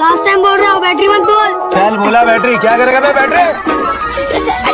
Last time बोल रहा हूँ बैटरी मत बोल। चल बोला बैटरी क्या करेगा मैं बैटरी?